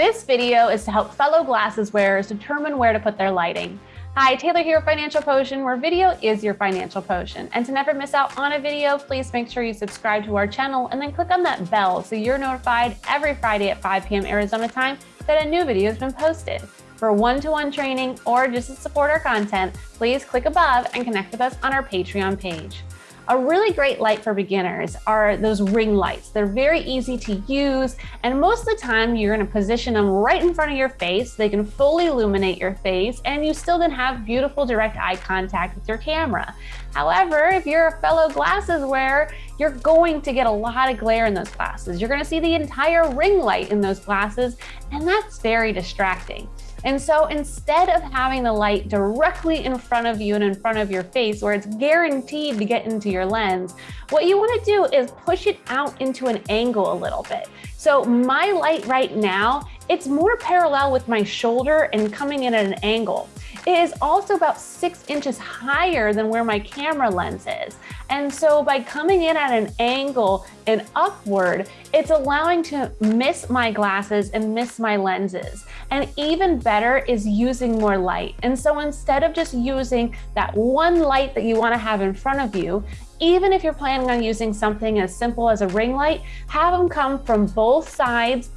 This video is to help fellow glasses wearers determine where to put their lighting. Hi, Taylor here, Financial Potion, where video is your financial potion. And to never miss out on a video, please make sure you subscribe to our channel and then click on that bell so you're notified every Friday at 5 p.m. Arizona time that a new video has been posted. For one-to-one -one training or just to support our content, please click above and connect with us on our Patreon page. A really great light for beginners are those ring lights. They're very easy to use, and most of the time you're gonna position them right in front of your face. They can fully illuminate your face, and you still can have beautiful direct eye contact with your camera. However, if you're a fellow glasses wearer, you're going to get a lot of glare in those glasses. You're gonna see the entire ring light in those glasses, and that's very distracting. And so instead of having the light directly in front of you and in front of your face where it's guaranteed to get into your lens, what you wanna do is push it out into an angle a little bit. So my light right now, it's more parallel with my shoulder and coming in at an angle. It is also about six inches higher than where my camera lens is. And so by coming in at an angle and upward, it's allowing to miss my glasses and miss my lenses. And even better is using more light. And so instead of just using that one light that you wanna have in front of you, even if you're planning on using something as simple as a ring light, have them come from both sides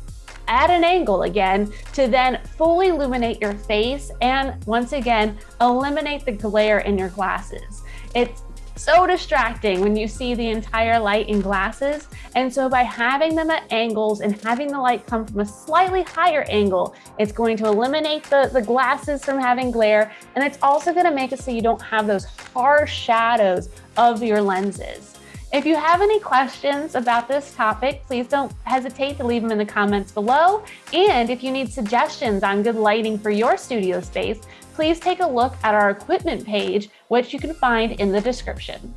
at an angle again to then fully illuminate your face and once again, eliminate the glare in your glasses. It's so distracting when you see the entire light in glasses. And so by having them at angles and having the light come from a slightly higher angle, it's going to eliminate the, the glasses from having glare. And it's also gonna make it so you don't have those harsh shadows of your lenses. If you have any questions about this topic, please don't hesitate to leave them in the comments below. And if you need suggestions on good lighting for your studio space, please take a look at our equipment page, which you can find in the description.